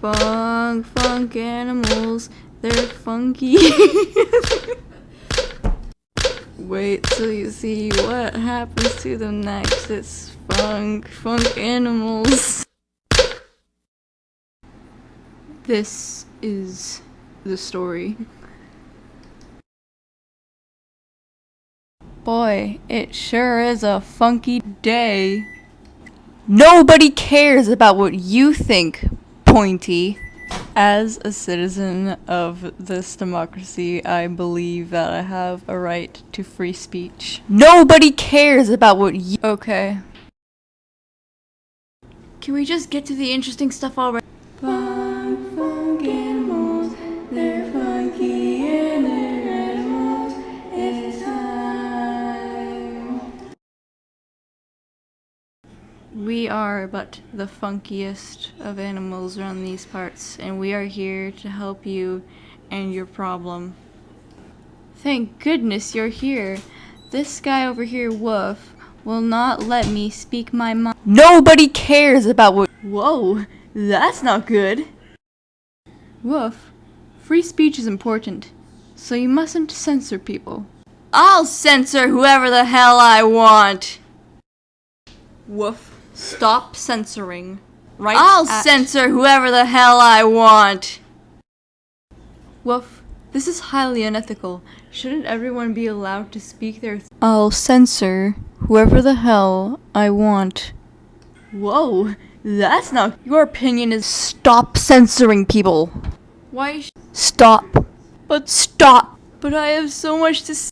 Funk, funk animals. They're funky. Wait till you see what happens to them next. It's funk, funk animals. This is the story. Boy, it sure is a funky day. Nobody cares about what you think, Pointy. As a citizen of this democracy, I believe that I have a right to free speech. Nobody cares about what you- Okay. Can we just get to the interesting stuff already? We are but the funkiest of animals around these parts, and we are here to help you and your problem. Thank goodness you're here. This guy over here, Woof, will not let me speak my mind. Nobody cares about what- Whoa, that's not good. Woof, free speech is important, so you mustn't censor people. I'll censor whoever the hell I want! Woof, stop censoring. Right I'll censor whoever the hell I want! Woof, this is highly unethical. Shouldn't everyone be allowed to speak their th- I'll censor whoever the hell I want. Whoa, that's not- Your opinion is stop censoring people. Why Stop. But stop. But I have so much to s-